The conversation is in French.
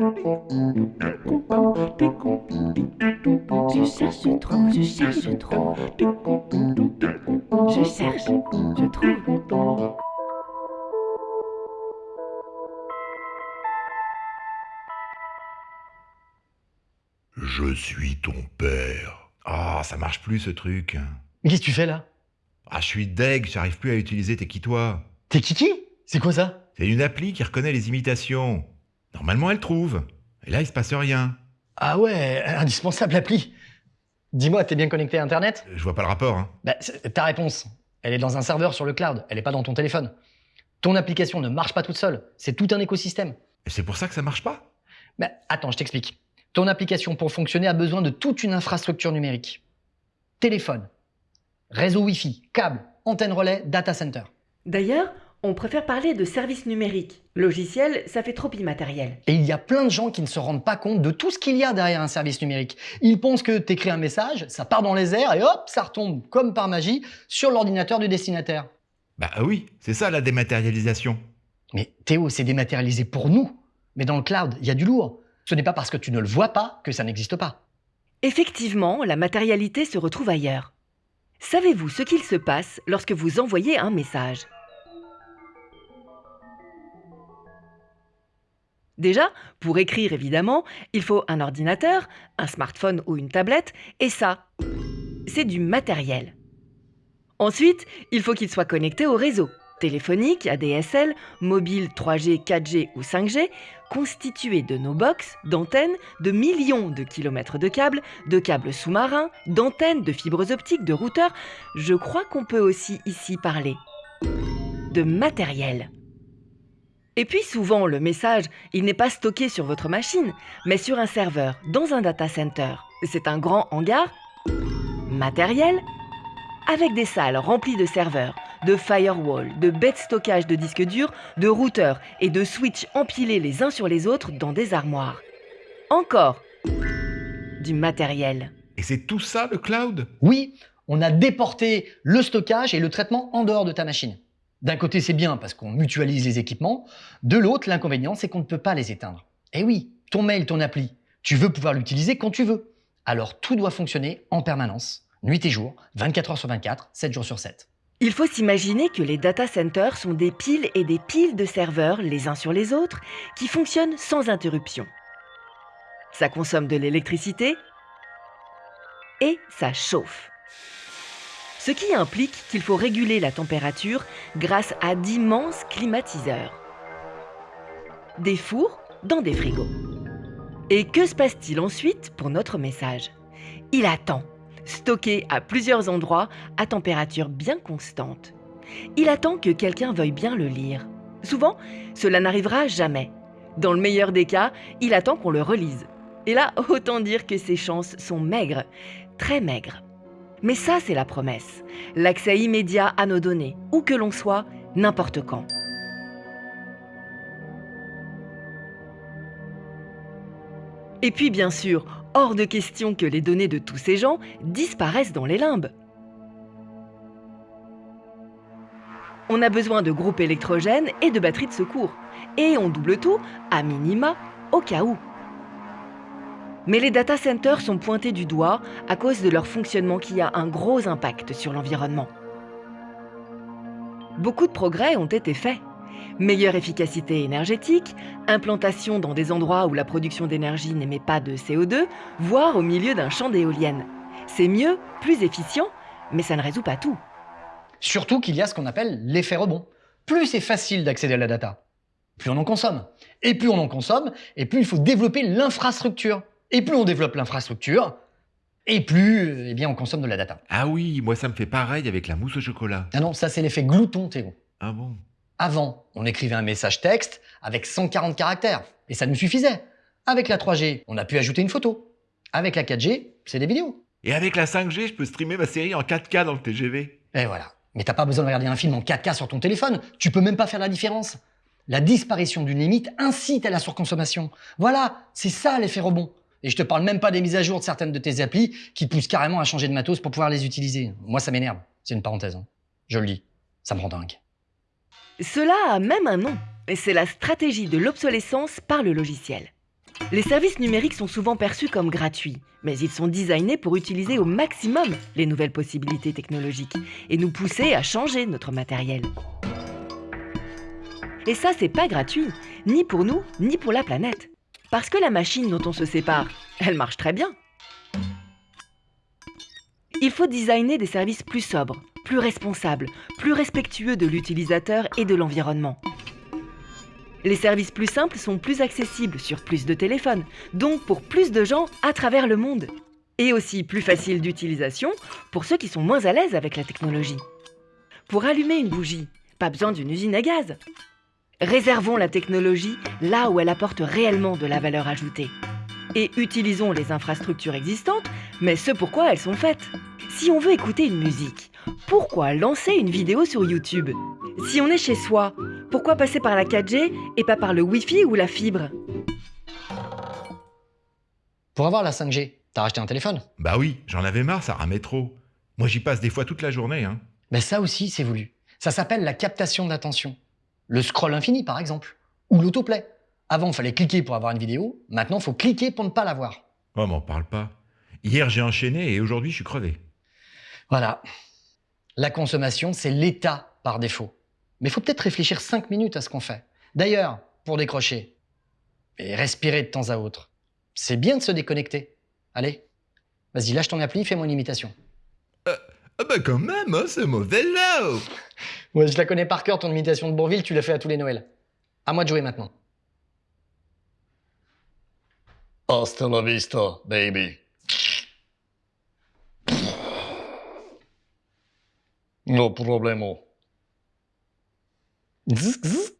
Je cherche trop, je cherche trop. Je cherche, je trouve. Je suis ton père. Ah, ça marche plus ce truc. Mais qu'est-ce que tu fais là? Ah, je suis deg, j'arrive plus à utiliser T'es qui toi T'es Kiki C'est quoi ça? C'est une appli qui reconnaît les imitations. Normalement, elle trouve. Et là, il se passe rien. Ah ouais, indispensable l'appli. Dis-moi, t'es bien connecté à Internet? Je vois pas le rapport. Hein. Bah, ta réponse, elle est dans un serveur sur le cloud, elle est pas dans ton téléphone. Ton application ne marche pas toute seule, c'est tout un écosystème. Et c'est pour ça que ça marche pas? Bah, attends, je t'explique. Ton application, pour fonctionner, a besoin de toute une infrastructure numérique. Téléphone, réseau Wi-Fi, câble, antenne relais, data center. D'ailleurs, on préfère parler de service numérique. Logiciel, ça fait trop immatériel. Et il y a plein de gens qui ne se rendent pas compte de tout ce qu'il y a derrière un service numérique. Ils pensent que t'écris un message, ça part dans les airs et hop, ça retombe comme par magie sur l'ordinateur du destinataire. Bah oui, c'est ça la dématérialisation. Mais Théo, c'est dématérialisé pour nous. Mais dans le cloud, il y a du lourd. Ce n'est pas parce que tu ne le vois pas que ça n'existe pas. Effectivement, la matérialité se retrouve ailleurs. Savez-vous ce qu'il se passe lorsque vous envoyez un message? Déjà, pour écrire évidemment, il faut un ordinateur, un smartphone ou une tablette, et ça, c'est du matériel. Ensuite, il faut qu'il soit connecté au réseau, téléphonique, ADSL, mobile 3G, 4G ou 5G, constitué de nos box, d'antennes, de millions de kilomètres de câbles, de câbles sous-marins, d'antennes, de fibres optiques, de routeurs. Je crois qu'on peut aussi ici parler de matériel. Et puis souvent, le message, il n'est pas stocké sur votre machine, mais sur un serveur, dans un data center. C'est un grand hangar matériel avec des salles remplies de serveurs, de firewalls, de de stockage de disques durs, de routeurs et de switches empilés les uns sur les autres dans des armoires. Encore du matériel. Et c'est tout ça le cloud? Oui, on a déporté le stockage et le traitement en dehors de ta machine. D'un côté, c'est bien parce qu'on mutualise les équipements. De l'autre, l'inconvénient, c'est qu'on ne peut pas les éteindre. Et oui, ton mail, ton appli, tu veux pouvoir l'utiliser quand tu veux. Alors tout doit fonctionner en permanence, nuit et jour, 24 heures sur 24, 7 jours sur 7. Il faut s'imaginer que les data centers sont des piles et des piles de serveurs les uns sur les autres qui fonctionnent sans interruption. Ça consomme de l'électricité et ça chauffe. Ce qui implique qu'il faut réguler la température grâce à d'immenses climatiseurs. Des fours dans des frigos. Et que se passe-t-il ensuite pour notre message? Il attend, stocké à plusieurs endroits à température bien constante. Il attend que quelqu'un veuille bien le lire. Souvent, cela n'arrivera jamais. Dans le meilleur des cas, il attend qu'on le relise. Et là, autant dire que ses chances sont maigres, très maigres. Mais ça, c'est la promesse. L'accès immédiat à nos données, où que l'on soit, n'importe quand. Et puis, bien sûr, hors de question que les données de tous ces gens disparaissent dans les limbes. On a besoin de groupes électrogènes et de batteries de secours. Et on double tout, à minima, au cas où. Mais les data centers sont pointés du doigt à cause de leur fonctionnement qui a un gros impact sur l'environnement. Beaucoup de progrès ont été faits. Meilleure efficacité énergétique, implantation dans des endroits où la production d'énergie n'émet pas de CO2, voire au milieu d'un champ d'éoliennes. C'est mieux, plus efficient, mais ça ne résout pas tout. Surtout qu'il y a ce qu'on appelle l'effet rebond. Plus c'est facile d'accéder à la data, plus on en consomme. Et plus on en consomme, et plus il faut développer l'infrastructure. Et plus on développe l'infrastructure, et plus euh, eh bien, on consomme de la data. Ah oui, moi ça me fait pareil avec la mousse au chocolat. Ah non, ça c'est l'effet glouton, Théo. Ah bon? Avant, on écrivait un message texte avec 140 caractères, et ça nous suffisait. Avec la 3G, on a pu ajouter une photo. Avec la 4G, c'est des vidéos. Et avec la 5G, je peux streamer ma série en 4K dans le TGV. Et voilà. Mais t'as pas besoin de regarder un film en 4K sur ton téléphone, tu peux même pas faire la différence. La disparition d'une limite incite à la surconsommation. Voilà, c'est ça l'effet rebond. Et je te parle même pas des mises à jour de certaines de tes applis qui poussent carrément à changer de matos pour pouvoir les utiliser. Moi, ça m'énerve. C'est une parenthèse. hein. Je le dis. Ça me rend dingue. Cela a même un nom, c'est la stratégie de l'obsolescence par le logiciel. Les services numériques sont souvent perçus comme gratuits, mais ils sont designés pour utiliser au maximum les nouvelles possibilités technologiques et nous pousser à changer notre matériel. Et ça, c'est pas gratuit, ni pour nous, ni pour la planète. Parce que la machine dont on se sépare, elle marche très bien. Il faut designer des services plus sobres, plus responsables, plus respectueux de l'utilisateur et de l'environnement. Les services plus simples sont plus accessibles sur plus de téléphones, donc pour plus de gens à travers le monde. Et aussi plus faciles d'utilisation pour ceux qui sont moins à l'aise avec la technologie. Pour allumer une bougie, pas besoin d'une usine à gaz. Réservons la technologie là où elle apporte réellement de la valeur ajoutée. Et utilisons les infrastructures existantes, mais ce pourquoi elles sont faites. Si on veut écouter une musique, pourquoi lancer une vidéo sur YouTube? Si on est chez soi, pourquoi passer par la 4G et pas par le Wi-Fi ou la fibre? Pour avoir la 5G, t'as racheté un téléphone? Bah oui, j'en avais marre, ça ramait trop. Moi j'y passe des fois toute la journée, hein. Mais ça aussi, c'est voulu. Ça s'appelle la captation d'attention. Le scroll infini, par exemple. Ou l'autoplay. Avant, il fallait cliquer pour avoir une vidéo. Maintenant, il faut cliquer pour ne pas la voir. Oh, m'en parle pas. Hier j'ai enchaîné et aujourd'hui je suis crevé. Voilà. La consommation, c'est l'état par défaut. Mais il faut peut-être réfléchir 5 minutes à ce qu'on fait. D'ailleurs, pour décrocher et respirer de temps à autre, c'est bien de se déconnecter. Allez, vas-y, lâche ton appli, fais-moi une imitation. Ah bah quand même, hein, ce mauvais là Ouais, je la connais par cœur, ton imitation de Bourville, tu l'as fait à tous les Noëls. À moi de jouer maintenant. Hasta la vista, baby. No problemo. Zzz, zzz.